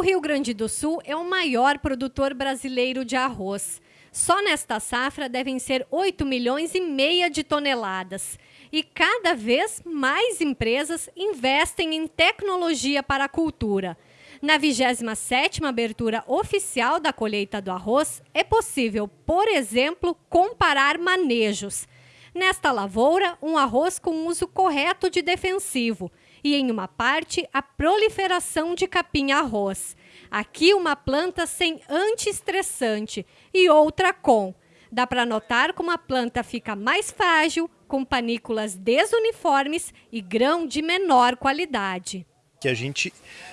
Rio Grande do Sul é o maior produtor brasileiro de arroz. Só nesta safra devem ser 8 milhões e meia de toneladas. E cada vez mais empresas investem em tecnologia para a cultura. Na 27ª abertura oficial da colheita do arroz, é possível, por exemplo, comparar manejos. Nesta lavoura, um arroz com uso correto de defensivo e, em uma parte, a proliferação de capim-arroz. Aqui, uma planta sem antiestressante e outra com. Dá para notar como a planta fica mais frágil, com panículas desuniformes e grão de menor qualidade. Que a gente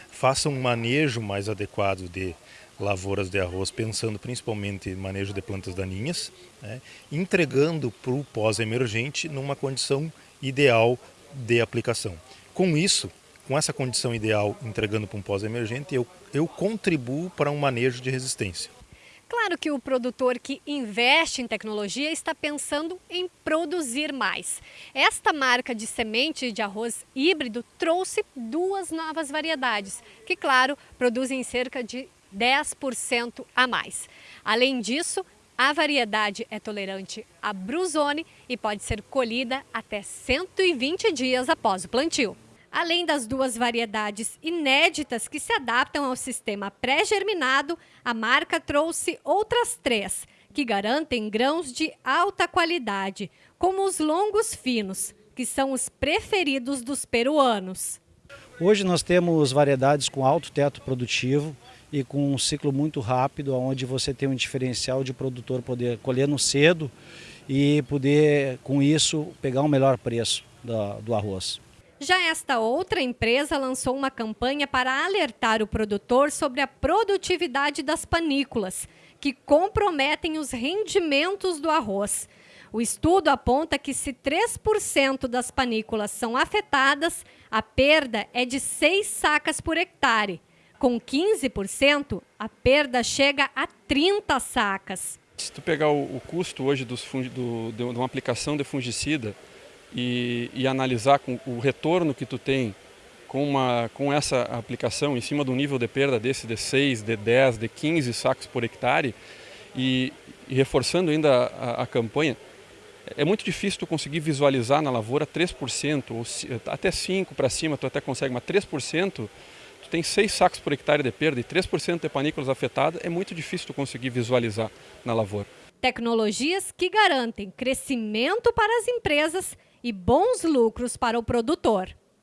faça um manejo mais adequado de lavouras de arroz, pensando principalmente em manejo de plantas daninhas, né, entregando para o pós-emergente numa condição ideal de aplicação. Com isso, com essa condição ideal, entregando para um pós-emergente, eu, eu contribuo para um manejo de resistência. Claro que o produtor que investe em tecnologia está pensando em produzir mais. Esta marca de semente de arroz híbrido trouxe duas novas variedades, que, claro, produzem cerca de 10% a mais. Além disso, a variedade é tolerante à brusone e pode ser colhida até 120 dias após o plantio. Além das duas variedades inéditas que se adaptam ao sistema pré-germinado, a marca trouxe outras três, que garantem grãos de alta qualidade, como os longos finos, que são os preferidos dos peruanos. Hoje nós temos variedades com alto teto produtivo, e com um ciclo muito rápido, onde você tem um diferencial de produtor poder colher no cedo e poder, com isso, pegar um melhor preço do, do arroz. Já esta outra empresa lançou uma campanha para alertar o produtor sobre a produtividade das panículas, que comprometem os rendimentos do arroz. O estudo aponta que se 3% das panículas são afetadas, a perda é de 6 sacas por hectare. Com 15%, a perda chega a 30 sacas. Se tu pegar o, o custo hoje dos do, de uma aplicação de fungicida e, e, analisar com o retorno que tu tem com, uma, com essa aplicação em cima do nível de perda desse de 6, de 10, de 15 sacos por hectare e, e reforçando ainda a, a, campanha, é muito difícil tu conseguir visualizar na lavoura 3%, ou até 5% para cima tu até consegue, mas 3% tu tem 6 sacos por hectare de perda e 3% de panículas afetadas, é muito difícil tu conseguir visualizar na lavoura. Tecnologias que garantem crescimento para as empresas e bons lucros para o produtor.